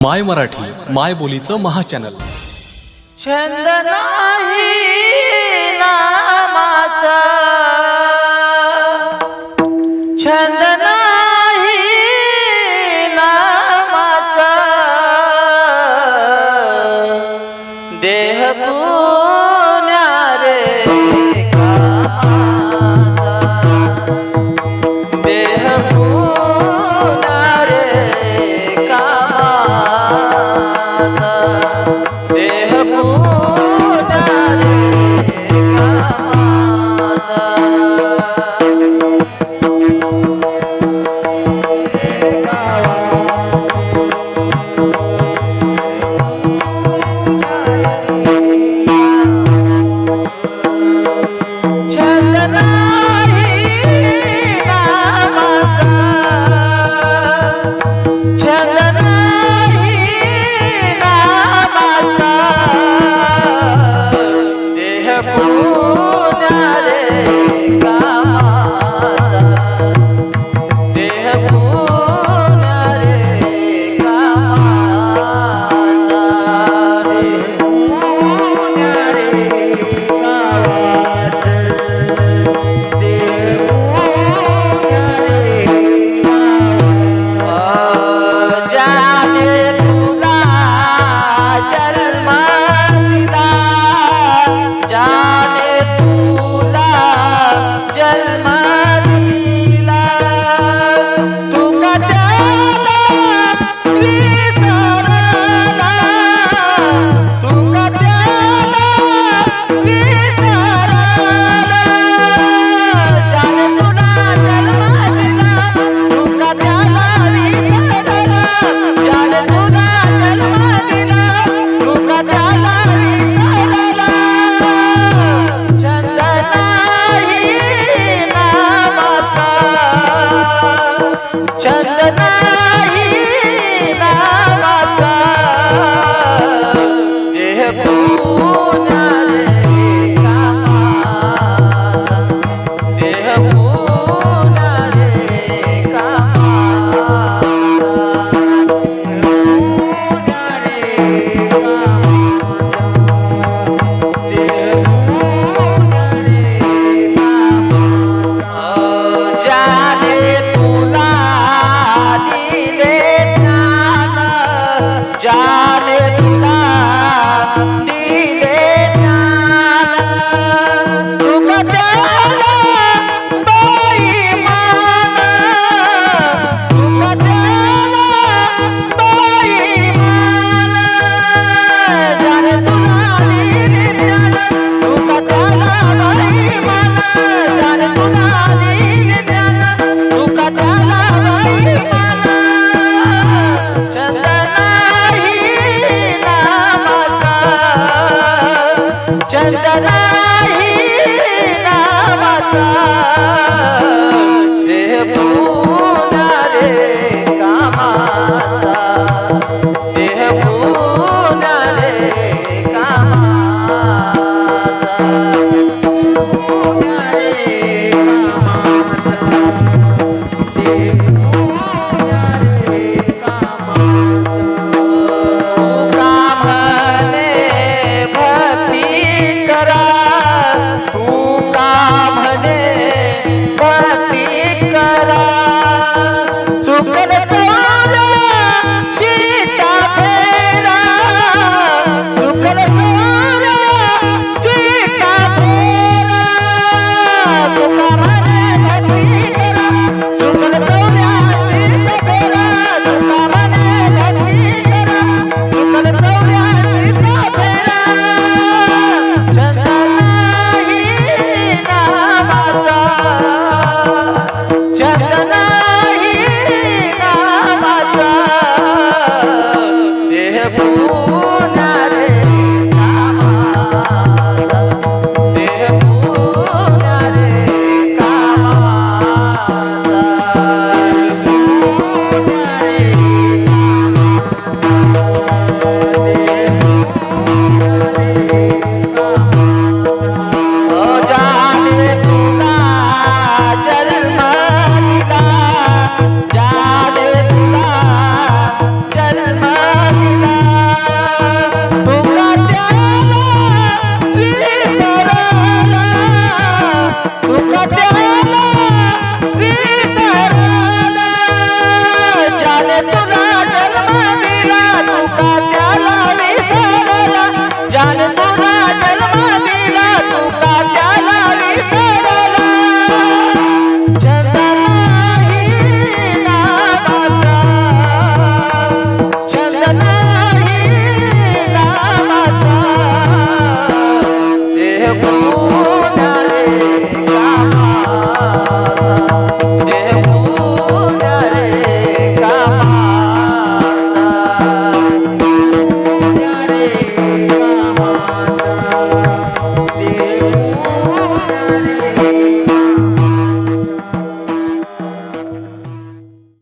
माय मराठी माय बोलीचं महाचॅनल छंद नाही.